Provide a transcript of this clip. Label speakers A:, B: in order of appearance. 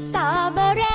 A: ตตรอเบอรี่